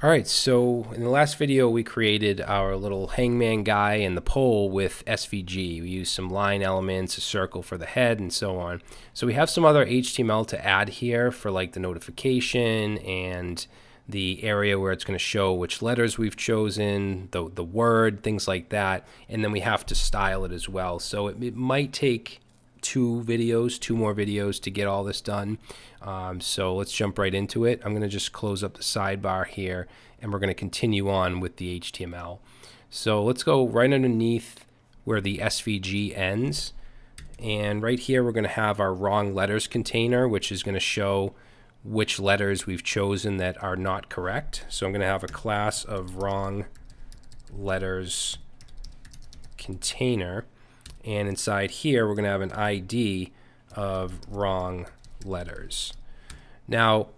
All right, so in the last video, we created our little hangman guy and the pole with SVG. We used some line elements, a circle for the head, and so on. So we have some other HTML to add here for like the notification and the area where it's going to show which letters we've chosen, the, the word, things like that. And then we have to style it as well. So it, it might take two videos, two more videos to get all this done. Um, so let's jump right into it. I'm going to just close up the sidebar here and we're going to continue on with the HTML. So let's go right underneath where the SVG ends. And right here, we're going to have our wrong letters container, which is going to show which letters we've chosen that are not correct. So I'm going to have a class of wrong letters container. And inside here, we're going to have an ID of wrong letters. Now,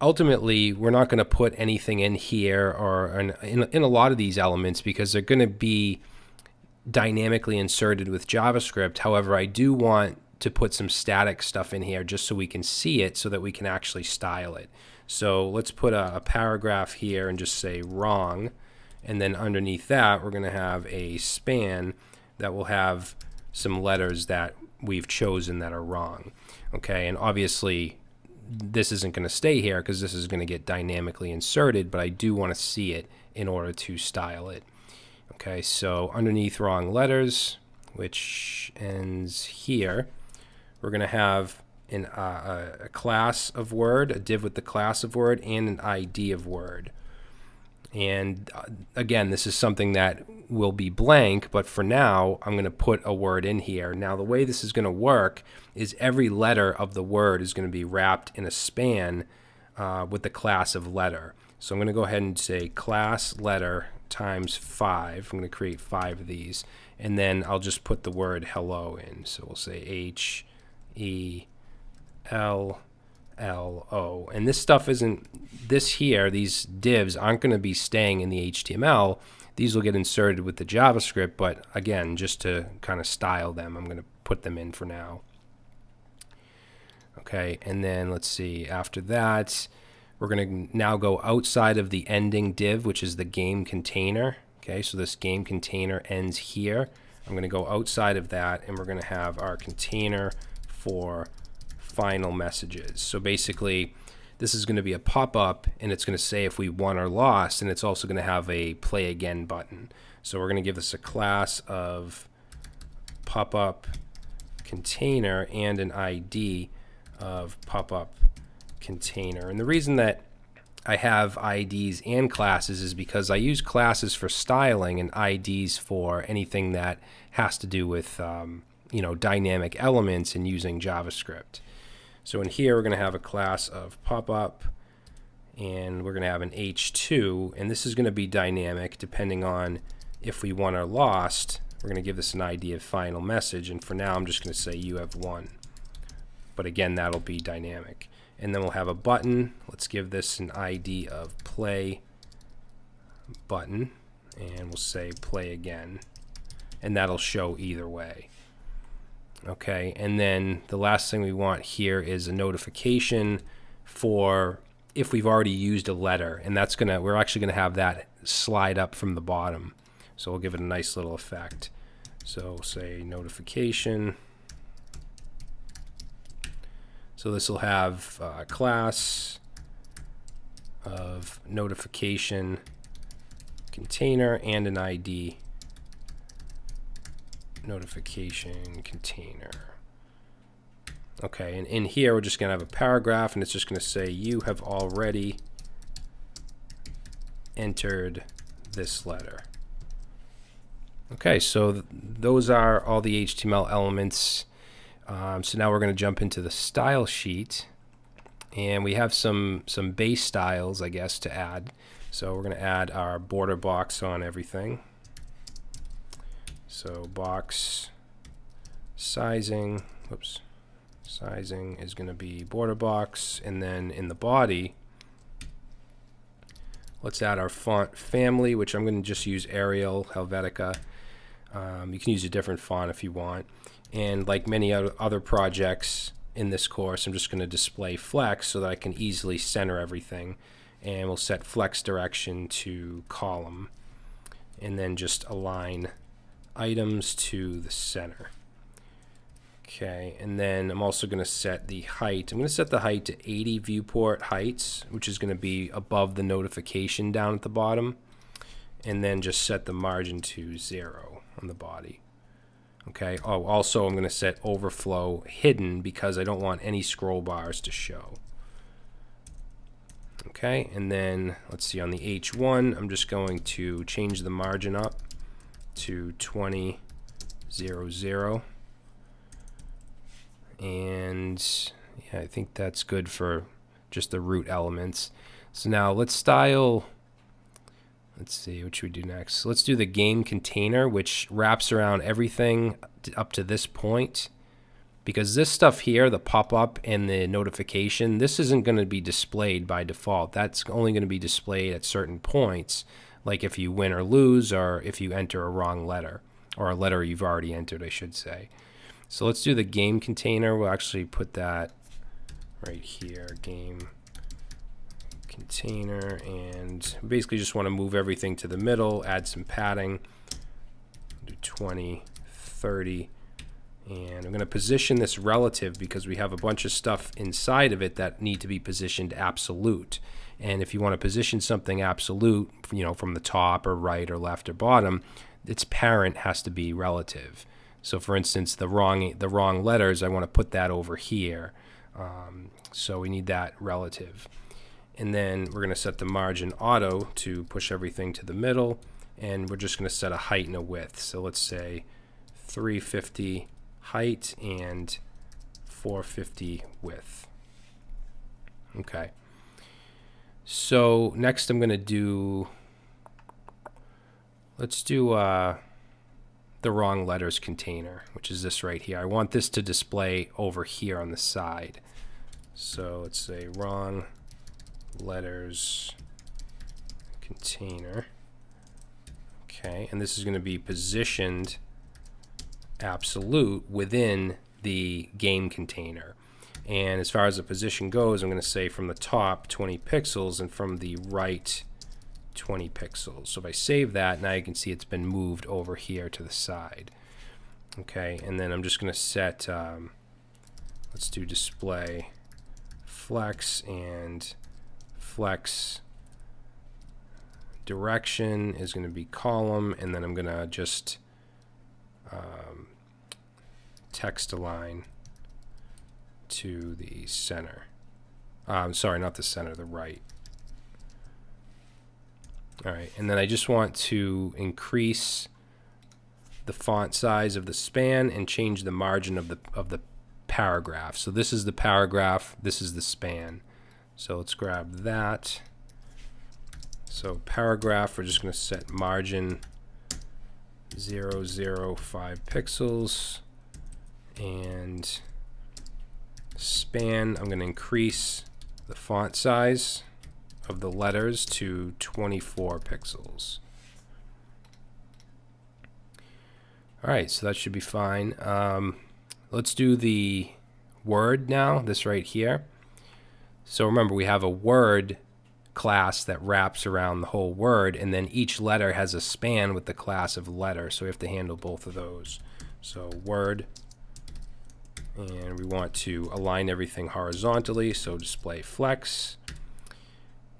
ultimately, we're not going to put anything in here or in, in, in a lot of these elements because they're going to be dynamically inserted with JavaScript. However, I do want to put some static stuff in here just so we can see it so that we can actually style it. So let's put a, a paragraph here and just say wrong. And then underneath that, we're going to have a span that will have some letters that we've chosen that are wrong. Okay, and obviously this isn't going to stay here because this is going to get dynamically inserted, but I do want to see it in order to style it. Okay, so underneath wrong letters, which ends here, we're going to have an, uh, a class of word, a div with the class of word, and an ID of word. And uh, again, this is something that will be blank, but for now, I'm going to put a word in here. Now, the way this is going to work is every letter of the word is going to be wrapped in a span uh, with the class of letter. So I'm going to go ahead and say class letter times 5. I'm going to create five of these. And then I'll just put the word hello in. So we'll say H, E, L, L, O. And this stuff isn't, this here, these divs aren't going to be staying in the HTML. These will get inserted with the JavaScript, but again, just to kind of style them, I'm going to put them in for now. Okay, and then let's see, after that, we're going to now go outside of the ending div, which is the game container. Okay, so this game container ends here. I'm going to go outside of that, and we're going to have our container for final messages. So basically, this is going to be a pop-up, and it's going to say if we won or lost, and it's also going to have a play again button. So we're going to give this a class of pop-up container and an ID of pop-up container. And the reason that I have IDs and classes is because I use classes for styling and IDs for anything that has to do with um, you know dynamic elements and using JavaScript. So in here we're going to have a class of pop-up and we're going to have an h2 and this is going to be dynamic depending on if we won or lost. We're going to give this an ID of final message and for now I'm just going to say you have won but again, that'll be dynamic. And then we'll have a button. Let's give this an ID of play button, and we'll say play again, and that'll show either way. Okay, and then the last thing we want here is a notification for if we've already used a letter, and that's gonna, we're actually gonna have that slide up from the bottom. So we'll give it a nice little effect. So say notification so this will have a class of notification container and an ID notification container. Okay, and in here we're just going to have a paragraph and it's just going to say you have already entered this letter. Okay, so th those are all the HTML elements um, so now we're going to jump into the style sheet and we have some some base styles I guess to add so we're going to add our border box on everything so box sizing whoops sizing is going to be border box and then in the body let's add our font family which I'm going to just use Arial Helvetica. Um, you can use a different font if you want. And like many other projects in this course, I'm just going to display flex so that I can easily center everything. and we'll set flex direction to column. And then just align items to the center. Okay, and then I'm also going to set the height. I'm going to set the height to 80 viewport heights, which is going to be above the notification down at the bottom. And then just set the margin to zero on the body. Okay, oh, also I'm going to set overflow hidden because I don't want any scroll bars to show. Okay, and then let's see on the H1, I'm just going to change the margin up to 20, 0, 0 and yeah, I think that's good for just the root elements. So now let's style, let's see, what should we do next? Let's do the game container, which wraps around everything up to this point. Because this stuff here, the pop-up and the notification, this isn't going to be displayed by default. That's only going to be displayed at certain points, like if you win or lose, or if you enter a wrong letter, or a letter you've already entered, I should say. So let's do the game container. We'll actually put that right here, game container, and basically just want to move everything to the middle, add some padding, do 20, 30, and I'm going to position this relative because we have a bunch of stuff inside of it that need to be positioned absolute. And if you want to position something absolute, you know, from the top or right or left or bottom, its parent has to be relative. So for instance, the wrong the wrong letters, I want to put that over here. Um, so we need that relative. And then we're going to set the margin auto to push everything to the middle. And we're just going to set a height and a width. So let's say 350 height and 450 width. Okay. So next I'm going to do, let's do, uh, the wrong letters container, which is this right here. I want this to display over here on the side. So let's say wrong letters container. Okay, and this is going to be positioned absolute within the game container. And as far as the position goes, I'm going to say from the top 20 pixels and from the right 20 pixels. So if I save that, now you can see it's been moved over here to the side. Okay, and then I'm just going to set, um, let's do display flex and flex direction is going to be column, and then I'm going to just um, text align to the center. I'm um, sorry, not the center, the right. All right, and then I just want to increase the font size of the span and change the margin of the of the paragraph. So this is the paragraph, this is the span. So let's grab that. So paragraph, we're just going to set margin 005 pixels and span, I'm going to increase the font size of the letters to 24 pixels. All right, so that should be fine. Um, let's do the word now, this right here. So remember, we have a word class that wraps around the whole word, and then each letter has a span with the class of letter, so we have to handle both of those. So word, and we want to align everything horizontally, so display flex.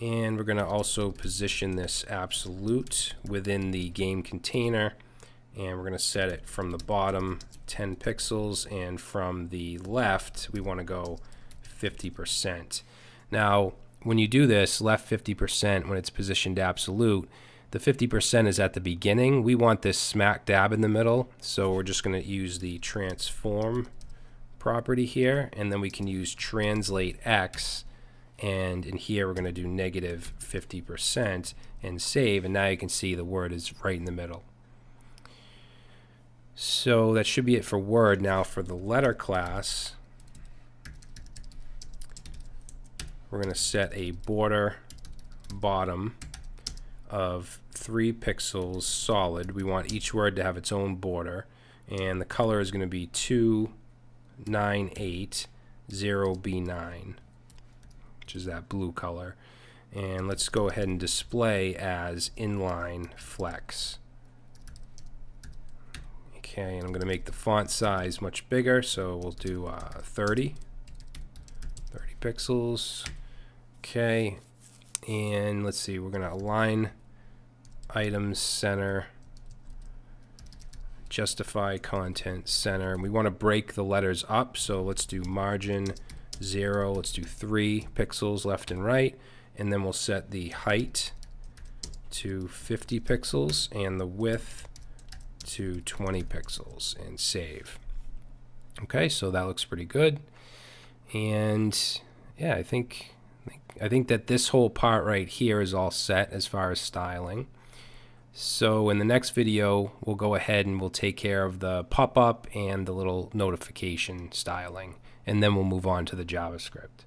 And we're going to also position this absolute within the game container. And we're going to set it from the bottom 10 pixels. And from the left, we want to go 50%. Now, when you do this, left 50% when it's positioned absolute, the 50% is at the beginning. We want this smack dab in the middle. So we're just going to use the transform property here. And then we can use translate X and in here we're going to do negative 50% and save and now you can see the word is right in the middle. So that should be it for word. Now for the letter class we're going to set a border bottom of 3 pixels solid. We want each word to have its own border and the color is going to be 2980B9 which is that blue color. And let's go ahead and display as inline flex. Okay, and I'm going to make the font size much bigger, so we'll do uh, 30. 30 pixels. Okay, and let's see, we're going to align items center, justify content center. We want to break the letters up, so let's do margin 0, let's do 3 pixels left and right, and then we'll set the height to 50 pixels and the width to 20 pixels and save. Okay, so that looks pretty good. And yeah, I think I think that this whole part right here is all set as far as styling. So in the next video, we'll go ahead and we'll take care of the pop-up and the little notification styling, and then we'll move on to the JavaScript.